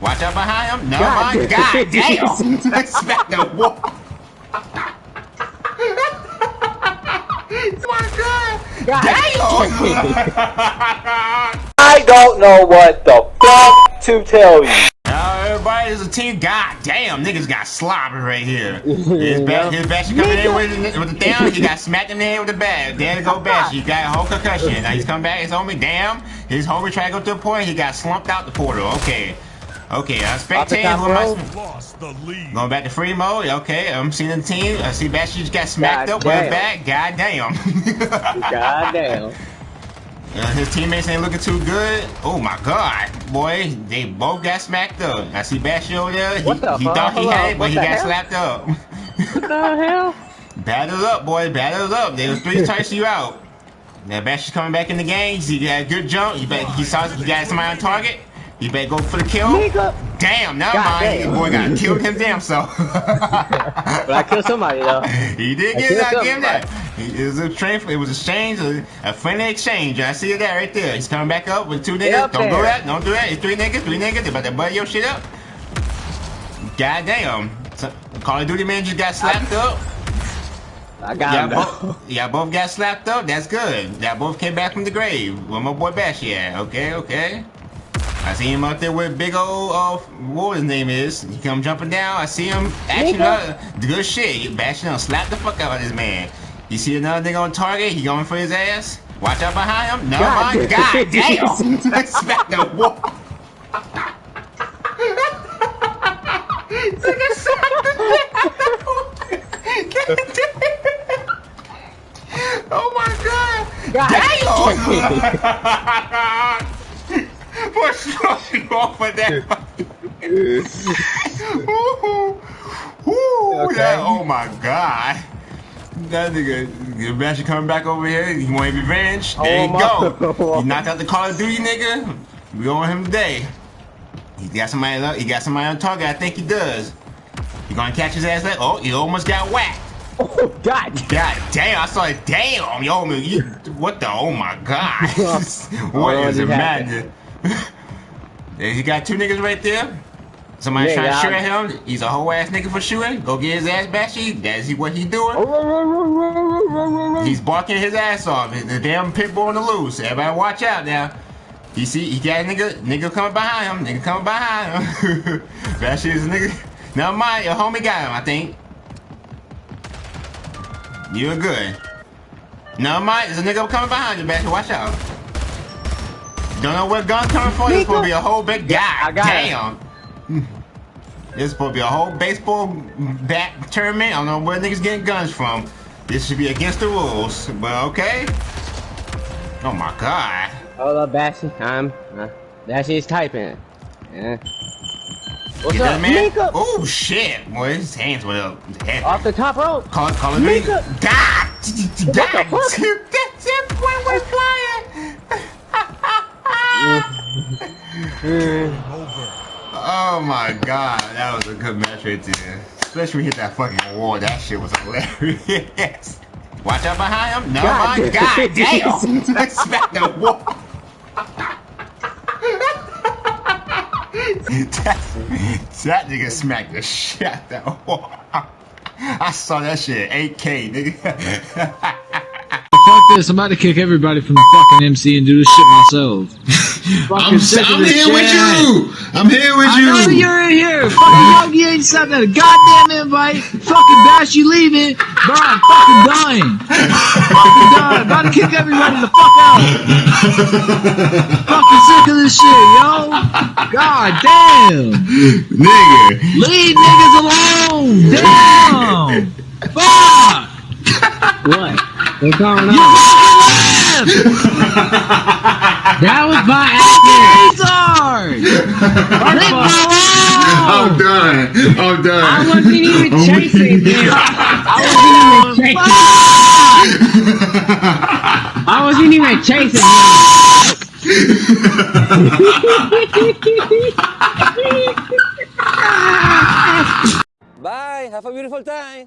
Watch out behind him. No, God my. God, damn. Smack the wall. my God. God Damn. I don't know what the fuck to tell you. Now everybody is a team. God damn, niggas got sloppy right here. His back, his bash coming in with, with the down. He got smacked in the head with the bag. There go bash. He got a whole concussion. Now he's coming back. His homie, damn. His homie tried to go to the point. He got slumped out the portal. Okay. Okay, I'm spectating. top Who am I? row. sp- Lost the lead. Going back to free mode. Okay, I'm seeing the team. I see Bash just got smacked God up his back. God damn. God damn. Uh, his teammates ain't looking too good. Oh my god, boy, they both got smacked up. I see Bash over there. He, the he thought he Hold had on, it, but what he got hell? slapped up. What the hell? Battle up, boy. Battle up. They was three touch you out. Now Bash is coming back in the game. He got a good jump. He bet he saw he got somebody on target. He better go for the kill. Nigga. Damn, never God mind. damn. Boy got killed him damn self. But I killed somebody though. He did I get that. Give him that. It was a trade. It was a exchange, a, a friendly exchange. I see that right there. He's coming back up with two niggas. Don't do there. that. Don't do that. It's three niggas. Three niggas. They about to butt your shit up. God damn. So, Call of Duty man just got slapped up. I got Yeah, him though. both, yeah, both got slapped up. That's good. Y'all both came back from the grave. Where my boy Bashy at? Okay, okay. I see him out there with big old, uh, what his name is. He come jumping down. I see him action Nigga. up. Good shit. He bashing on, slap the fuck out of this man. You see another nigga on target. He going for his ass. Watch out behind him. No, God my. God, damn. Smack the wall. Nigga smacked the Oh my god! God Damn! What's on with that? Ooh, ooh, Okay. that- oh my god! That nigga, imagine coming back over here. He want revenge. There Oh you go. He knocked out the Call of Duty nigga. We on him today. He got somebody. He got somebody on target. I think he does. He gonna catch his ass like, oh, he almost got whacked. Oh God. God damn, I saw it. Damn, yo, man, you, what the? Oh my god. what Oh, is it matter? He got two niggas right there. Somebody Yeah, trying to shoot at him. He's a whole ass nigga for shooting. Go get his ass bashy. That's he what he doing. He's barking his ass off. The damn pit bull on the loose. Everybody watch out now. You see, he got a nigga, nigga coming behind him. Nigga coming behind him. Bashy is a nigga. Never mind, your homie got him, I think. You're good. Never mind, there's a nigga coming behind you, Bashy. Watch out. Don't know where gun coming from. There's supposed to be a whole big guy. I got it. Damn. There's supposed to be a whole baseball bat tournament. I don't know where niggas getting guns from. This should be against the rules, but okay. Oh my god. Hold up, Bashy. I'm. Uh, Bashy is typing. Yeah. What's Get up, man? Mika? Oh shit, boy, his hands went up. Heavy. Off the top rope. Call, call it me. Mika. God! the God! fuck? That that boy flying! Oh my god, that was a good match right there. Especially when he hit that fucking wall, that shit was hilarious. Watch out behind him. No, God my god, damn! Smack the wall. that, that nigga smacked the shit out that wall. I saw that shit 8K, nigga. Fuck this, I'm about to kick everybody from the fucking MC and do this shit myself. I'm, sick of I'm this here with you. I'm here with I know you. you're in here. Fucking Yogi ain't sent that goddamn invite. Fucking Bash, you leaving. Bro, I'm fucking dying. fucking dying. About to kick everybody the fuck out. fucking sick of this shit, yo. God damn. Nigga. Leave niggas alone. Damn. Fuck. What? What's going You on? fucking left. That was by Fucking retard. Leave me I'm done. I'm done. I wasn't even oh I'm chasing weak. him. I wasn't even chasing. I wasn't even chasing him. Bye. Have a beautiful time.